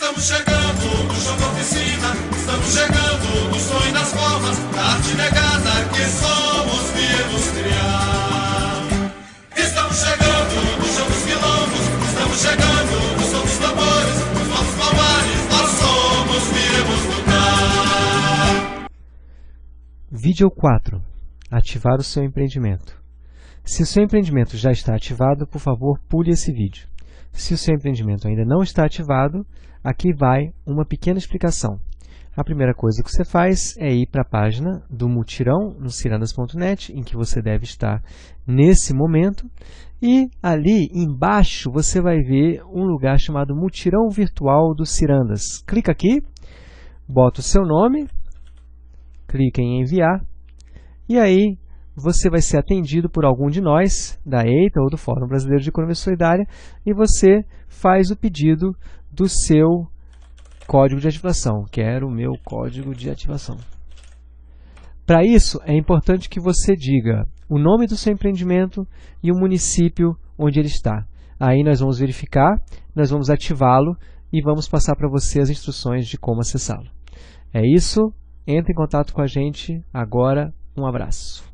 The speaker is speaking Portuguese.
Estamos chegando no chão da oficina, estamos chegando no sonho das formas, da arte negada que somos viemos criar. Estamos chegando no chão dos quilombos, estamos chegando no som dos tambores, nos nossos palmares, nós somos viemos lutar. Vídeo 4. Ativar o seu empreendimento. Se o seu empreendimento já está ativado, por favor, pule esse vídeo. Se o seu empreendimento ainda não está ativado, aqui vai uma pequena explicação. A primeira coisa que você faz é ir para a página do Mutirão no cirandas.net, em que você deve estar nesse momento, e ali embaixo você vai ver um lugar chamado Mutirão Virtual do Cirandas. Clica aqui, bota o seu nome, clica em enviar, e aí você vai ser atendido por algum de nós, da EITA ou do Fórum Brasileiro de Economia Solidária, e você faz o pedido do seu código de ativação. Quero o meu código de ativação. Para isso, é importante que você diga o nome do seu empreendimento e o município onde ele está. Aí nós vamos verificar, nós vamos ativá-lo e vamos passar para você as instruções de como acessá-lo. É isso, entre em contato com a gente agora, um abraço.